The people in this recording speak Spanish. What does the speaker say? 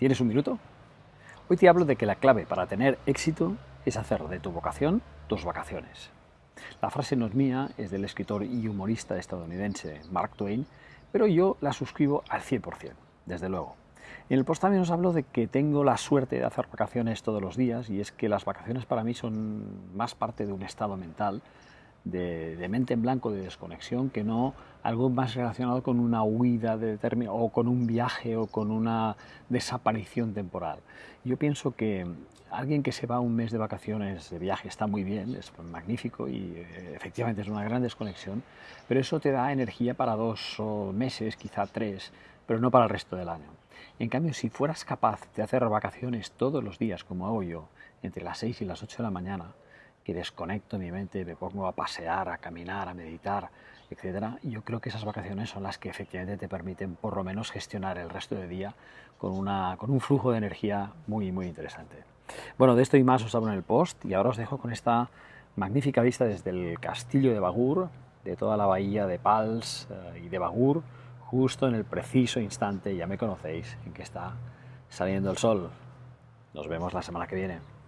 ¿Tienes un minuto? Hoy te hablo de que la clave para tener éxito es hacer de tu vocación tus vacaciones. La frase no es mía, es del escritor y humorista estadounidense Mark Twain, pero yo la suscribo al 100%, desde luego. En el post también os hablo de que tengo la suerte de hacer vacaciones todos los días y es que las vacaciones para mí son más parte de un estado mental de, mente en blanco, de desconexión, que no algo más relacionado con una huida de o con un viaje o con una desaparición temporal. Yo pienso que alguien que se va un mes de vacaciones de viaje está muy bien, es magnífico y eh, efectivamente es una gran desconexión, pero eso te da energía para dos meses, quizá tres, pero no para el resto del año. En cambio, si fueras capaz de hacer vacaciones todos los días, como hago yo, entre las 6 y las 8 de la mañana, que desconecto mi mente, me pongo a pasear, a caminar, a meditar, etc. yo creo que esas vacaciones son las que efectivamente te permiten por lo menos gestionar el resto del día con, una, con un flujo de energía muy, muy interesante. Bueno, de esto y más os hablo en el post y ahora os dejo con esta magnífica vista desde el castillo de Bagur, de toda la bahía de Pals eh, y de Bagur, justo en el preciso instante, ya me conocéis, en que está saliendo el sol. Nos vemos la semana que viene.